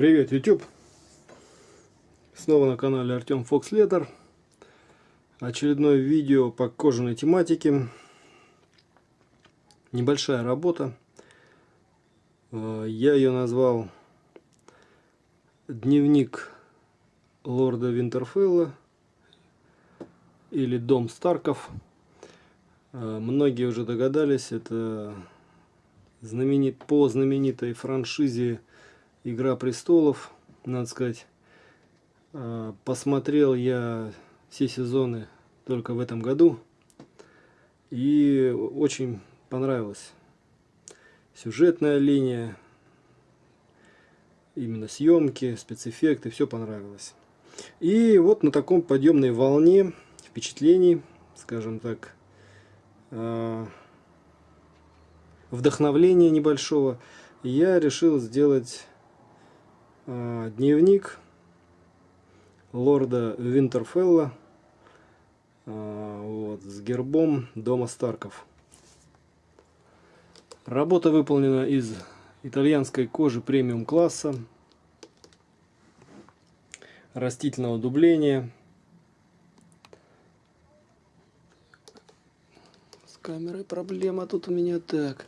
Привет, YouTube! Снова на канале Артем Фокс Летер. Очередное видео по кожаной тематике. Небольшая работа. Э, я ее назвал Дневник Лорда Винтерфелла или Дом Старков. Э, многие уже догадались, это знаменит, по знаменитой франшизе Игра престолов, надо сказать. Э, посмотрел я все сезоны только в этом году. И очень понравилось. Сюжетная линия, именно съемки, спецэффекты, все понравилось. И вот на таком подъемной волне впечатлений, скажем так, э, вдохновления небольшого, я решил сделать дневник лорда Винтерфелла э, вот, с гербом дома Старков. Работа выполнена из итальянской кожи премиум класса, растительного дубления. С камерой проблема тут у меня так.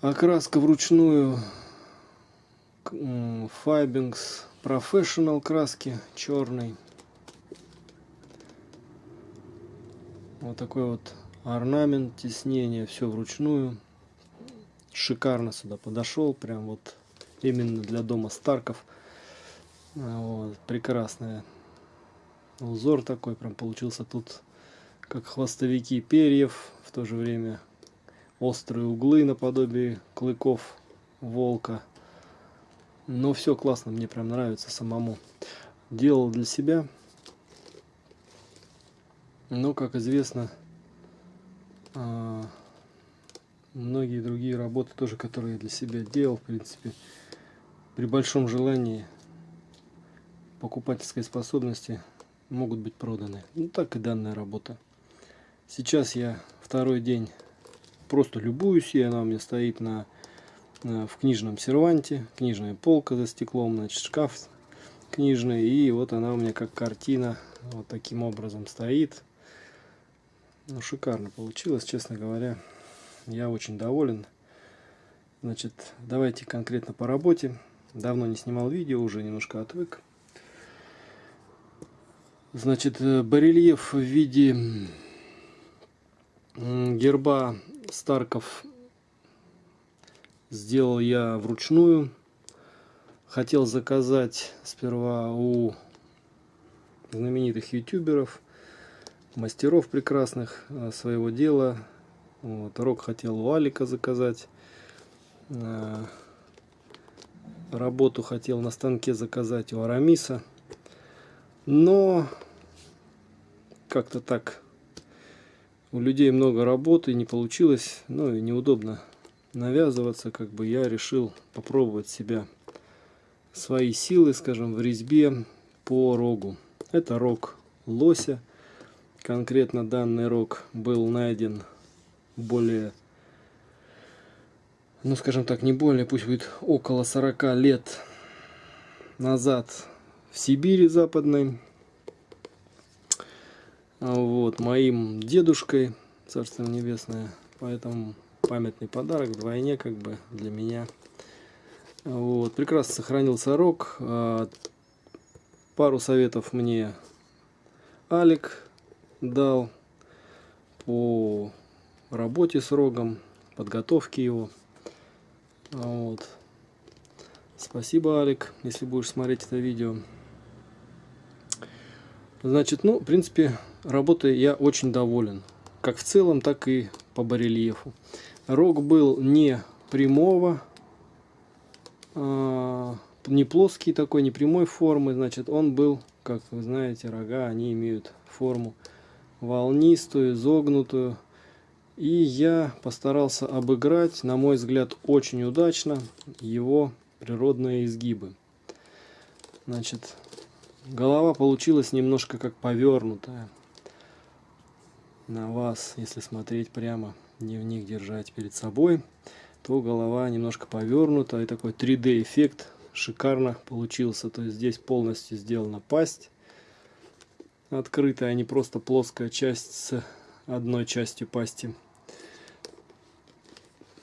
Окраска вручную Fibings Professional краски черный. Вот такой вот орнамент, теснение, все вручную. Шикарно сюда подошел, прям вот именно для дома Старков. Вот, прекрасный узор такой прям получился тут, как хвостовики перьев, в то же время острые углы наподобие клыков волка. Но все классно, мне прям нравится самому. Делал для себя. Но, как известно, а, многие другие работы тоже, которые я для себя делал, в принципе, при большом желании покупательской способности могут быть проданы. Ну, так и данная работа. Сейчас я второй день просто любуюсь, и она у меня стоит на в книжном серванте, книжная полка за стеклом, значит шкаф книжный, и вот она у меня как картина вот таким образом стоит. Ну, шикарно получилось, честно говоря. Я очень доволен. Значит, давайте конкретно по работе. Давно не снимал видео, уже немножко отвык. Значит, э, барельеф в виде герба Старков сделал я вручную. Хотел заказать сперва у знаменитых ютуберов, мастеров прекрасных э, своего дела. Вот, Рок хотел у Алика заказать. Э, работу хотел на станке заказать у Арамиса. Но как-то так у людей много работы, не получилось, ну и неудобно навязываться, как бы я решил попробовать себя, свои силы, скажем, в резьбе по рогу. Это рог лося. Конкретно данный рог был найден более, ну скажем так, не более, пусть будет около 40 лет назад в Сибири западной. Вот, моим дедушкой, Царство Небесное. Поэтому памятный подарок вдвойне как бы для меня. Вот, прекрасно сохранился рог. А, пару советов мне Алик дал по работе с рогом, подготовке его. Вот. Спасибо, Алик, если будешь смотреть это видео. Значит, ну, в принципе, работой я очень доволен. Как в целом, так и по барельефу. Рог был не прямого, а, не плоский такой, не прямой формы, значит, он был, как вы знаете, рога, они имеют форму волнистую, изогнутую. И я постарался обыграть, на мой взгляд, очень удачно его природные изгибы. Значит, голова получилась немножко как повернутая на вас, если смотреть прямо дневник держать перед собой. то голова немножко повернута. И такой 3D эффект шикарно получился. То есть здесь полностью сделана пасть открытая, а не просто плоская часть с одной частью пасти.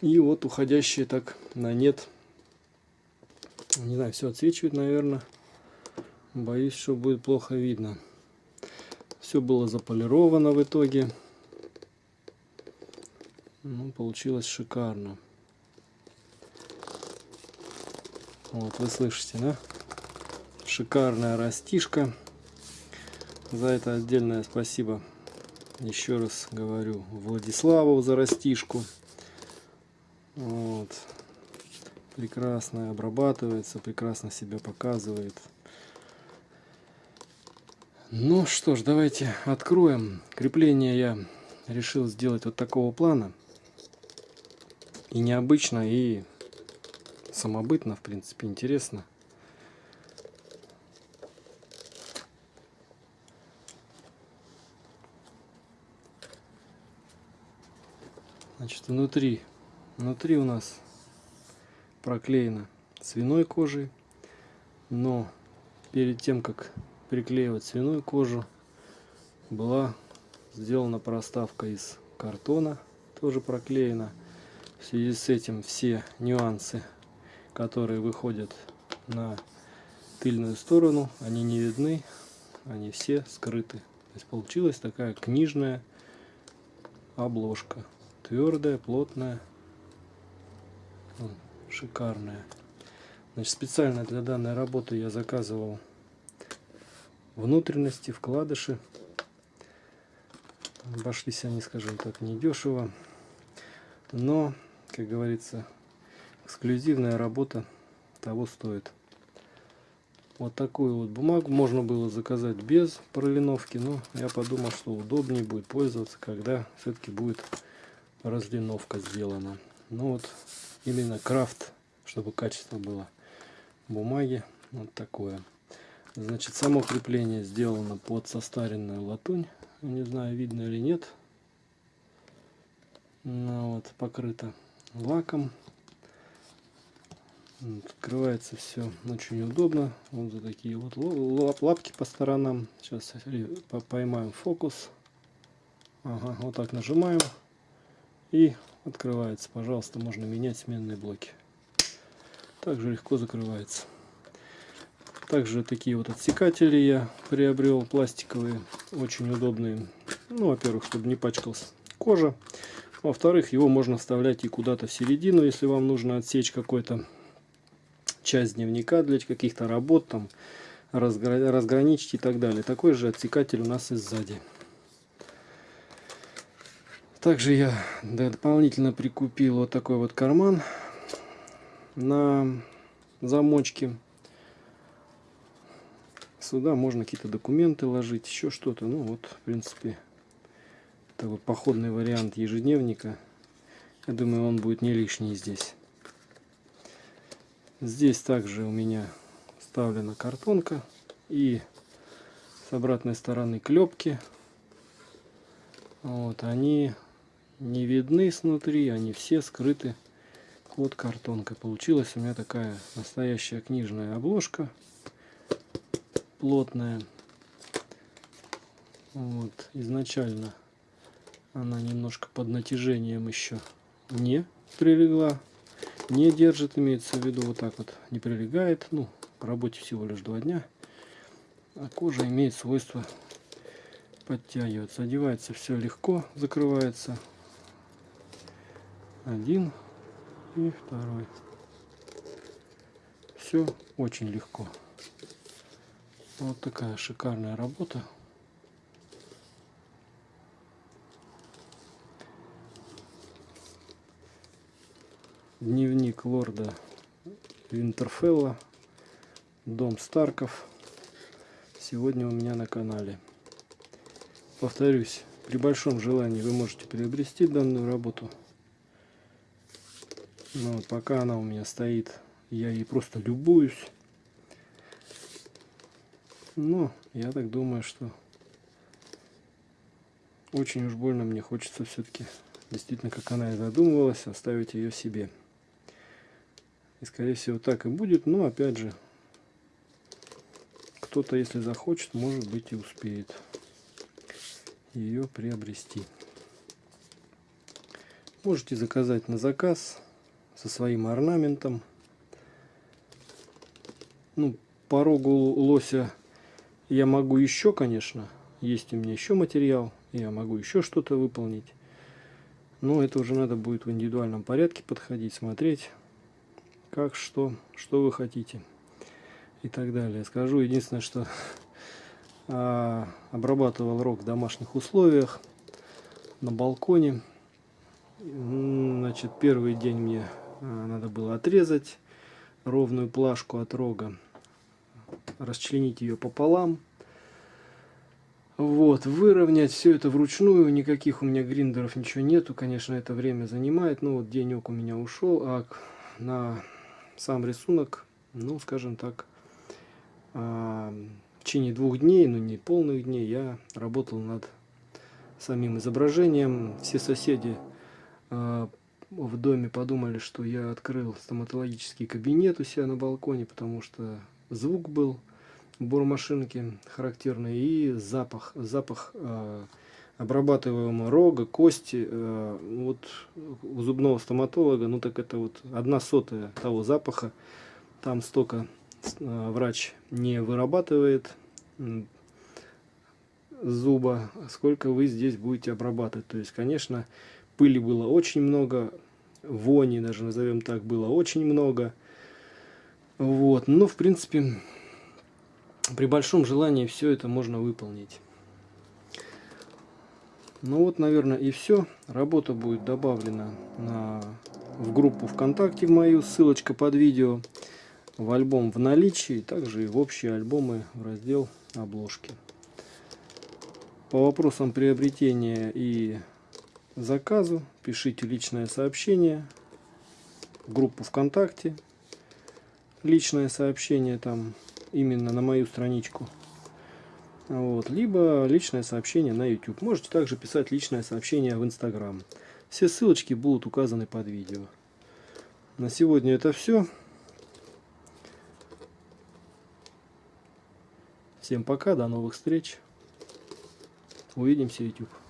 И вот уходящие так на нет. Не знаю, все отсвечивает, наверное. Боюсь, что будет плохо видно. Все было заполировано в итоге. Ну, получилось шикарно. Вот, вы слышите, да? Шикарная растишка. За это отдельное спасибо. Еще раз говорю Владиславу за растишку. Вот. Прекрасно обрабатывается, прекрасно себя показывает. Ну что ж, давайте откроем. Крепление я решил сделать вот такого плана. И необычно, и самобытно, в принципе, интересно. Значит, внутри, внутри у нас проклеено свиной кожей, но перед тем, как приклеивать свиную кожу, была сделана проставка из картона, тоже проклеена. В связи с этим все нюансы, которые выходят на тыльную сторону, они не видны, они все скрыты. То есть получилась такая книжная обложка. Твердая, плотная, шикарная. Значит, специально для данной работы я заказывал внутренности, вкладыши. Обошлись они, скажем так, недешево. Но, как говорится, эксклюзивная работа того стоит. Вот такую вот бумагу можно было заказать без пролиновки, но я подумал, что удобнее будет пользоваться, когда все-таки будет разлиновка сделана. Ну вот именно крафт, чтобы качество было бумаги, вот такое. Значит, само крепление сделано под состаренную латунь. Не знаю, видно или нет. Ну, вот, покрыто лаком. Открывается все очень удобно. Вот за такие вот лапки по сторонам. Сейчас поймаем фокус. Ага, вот так нажимаем. И открывается. Пожалуйста, можно менять сменные блоки. Также легко закрывается. Также такие вот отсекатели я приобрел, пластиковые, очень удобные. Ну, во-первых, чтобы не пачкалась кожа. Во-вторых, его можно вставлять и куда-то в середину, если вам нужно отсечь какой-то часть дневника для каких-то работ, там разгра разграничить и так далее. Такой же отсекатель у нас и сзади. Также я дополнительно прикупил вот такой вот карман на замочке Сюда можно какие-то документы ложить, еще что-то. Ну вот, в принципе, такой походный вариант ежедневника. Я думаю, он будет не лишний здесь. Здесь также у меня вставлена картонка и с обратной стороны клепки. Вот, они не видны снутри, они все скрыты под картонкой. Получилась у меня такая настоящая книжная обложка плотная. Вот, изначально она немножко под натяжением еще не прилегла. Не держит, имеется в виду, вот так вот не прилегает. Ну, по работе всего лишь два дня. А кожа имеет свойство подтягиваться. Одевается все легко, закрывается. Один и второй. Все очень легко. Вот такая шикарная работа. Дневник лорда Винтерфелла. Дом Старков. Сегодня у меня на канале. Повторюсь, при большом желании вы можете приобрести данную работу. Но пока она у меня стоит, я ей просто любуюсь. Но я так думаю, что очень уж больно мне хочется все-таки, действительно, как она и задумывалась, оставить ее себе. И скорее всего так и будет. Но опять же, кто-то, если захочет, может быть и успеет ее приобрести. Можете заказать на заказ со своим орнаментом. Ну, по рогу лося я могу еще, конечно, есть у меня еще материал, я могу еще что-то выполнить. Но это уже надо будет в индивидуальном порядке подходить, смотреть, как, что, что вы хотите и так далее. Скажу единственное, что а, обрабатывал рог в домашних условиях на балконе. Значит, первый день мне а, надо было отрезать ровную плашку от рога, расчленить ее пополам. Вот, выровнять все это вручную, никаких у меня гриндеров ничего нету, конечно, это время занимает, ну вот денек у меня ушел, а на сам рисунок, ну, скажем так, а, в течение двух дней, ну не полных дней, я работал над самим изображением. Все соседи а, в доме подумали, что я открыл стоматологический кабинет у себя на балконе, потому что звук был бормашинки характерный и запах, запах э, обрабатываемого рога, кости. Э, вот у зубного стоматолога, ну так это вот одна сотая того запаха. Там столько э, врач не вырабатывает зуба, сколько вы здесь будете обрабатывать. То есть, конечно, пыли было очень много, вони даже назовем так было очень много. Вот, но в принципе при большом желании все это можно выполнить. Ну вот, наверное, и все. Работа будет добавлена на, в группу ВКонтакте в мою, ссылочка под видео, в альбом в наличии, также и в общие альбомы в раздел обложки. По вопросам приобретения и заказу пишите личное сообщение в группу ВКонтакте. Личное сообщение там именно на мою страничку. Вот. Либо личное сообщение на YouTube. Можете также писать личное сообщение в Instagram. Все ссылочки будут указаны под видео. На сегодня это все. Всем пока, до новых встреч. Увидимся, YouTube.